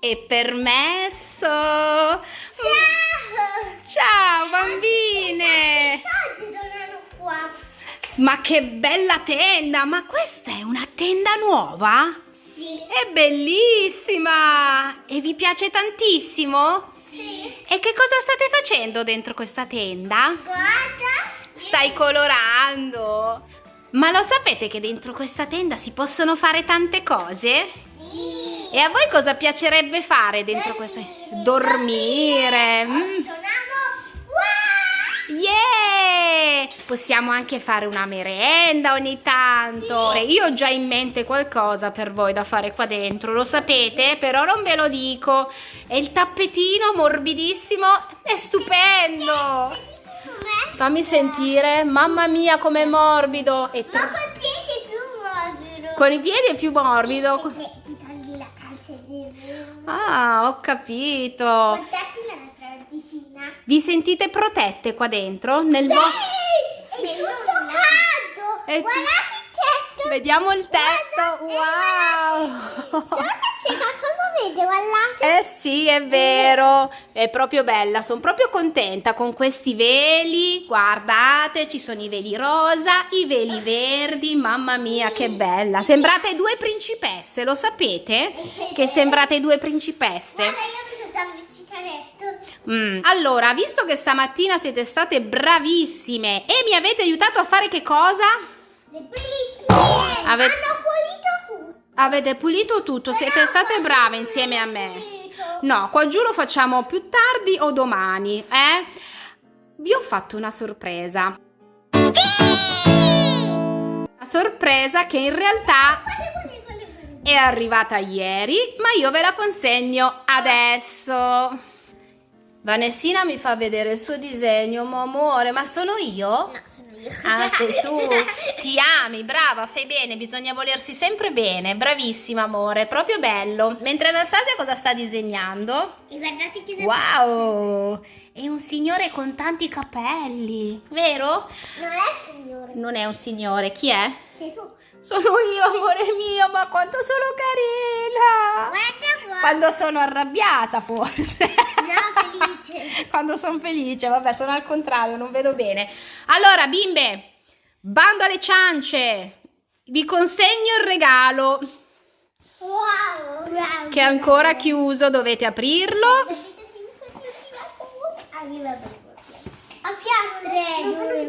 è permesso. Ciao! Ciao bambine! Ma che bella tenda! Ma questa è una tenda nuova? Sì. È bellissima! E vi piace tantissimo? Sì. E che cosa state facendo dentro questa tenda? Guarda. Stai colorando! Ma lo sapete che dentro questa tenda si possono fare tante cose? Sì. E a voi cosa piacerebbe fare dentro questa Dormire! Mm. Yeah! Possiamo anche fare una merenda ogni tanto. E io ho già in mente qualcosa per voi da fare qua dentro, lo sapete? Però non ve lo dico. E il tappetino morbidissimo è stupendo. Fammi sentire, mamma mia com'è morbido. E Ma tra- col piede più morbido. con i piedi è più morbido. Ah, ho capito. Guardate la nostra vicina. Vi sentite protette qua dentro? Nel vostro... Sì! È tutto caldo! È Guardate il tetto! Vediamo il tetto. Wow! Solo che c'è qualcosa guardate! Eh sì, è vero, è proprio bella, sono proprio contenta con questi veli, guardate, ci sono i veli rosa, i veli verdi, mamma mia che bella, sembrate due principesse, lo sapete? Che sembrate due principesse? Guarda, io mi sono già letto. Mm. Allora, visto che stamattina siete state bravissime e mi avete aiutato a fare che cosa? Le pulizie! Ave- Hanno pulito tutto! Avete pulito tutto, siete state brave insieme a me. No, qua giù lo facciamo più tardi o domani, eh? Vi ho fatto una sorpresa. Una sorpresa che in realtà è arrivata ieri, ma io ve la consegno adesso. Vanessina mi fa vedere il suo disegno, mo amore, ma sono io? No, sono io. Ah, sei tu. Ti ami, brava, fai bene, bisogna volersi sempre bene. Bravissima, amore, proprio bello. Mentre Anastasia cosa sta disegnando? E guardate che Wow! È un signore con tanti capelli, vero? Non è signore. Non è un signore, chi è? Sei tu. Sono io, amore mio, ma quanto sono carina! Guarda qua. Quando sono arrabbiata, forse. Felice. Quando sono felice, vabbè, sono al contrario, non vedo bene. Allora, bimbe, bando alle ciance. Vi consegno il regalo Wow. wow. che è ancora chiuso, dovete aprirlo. Apriamo il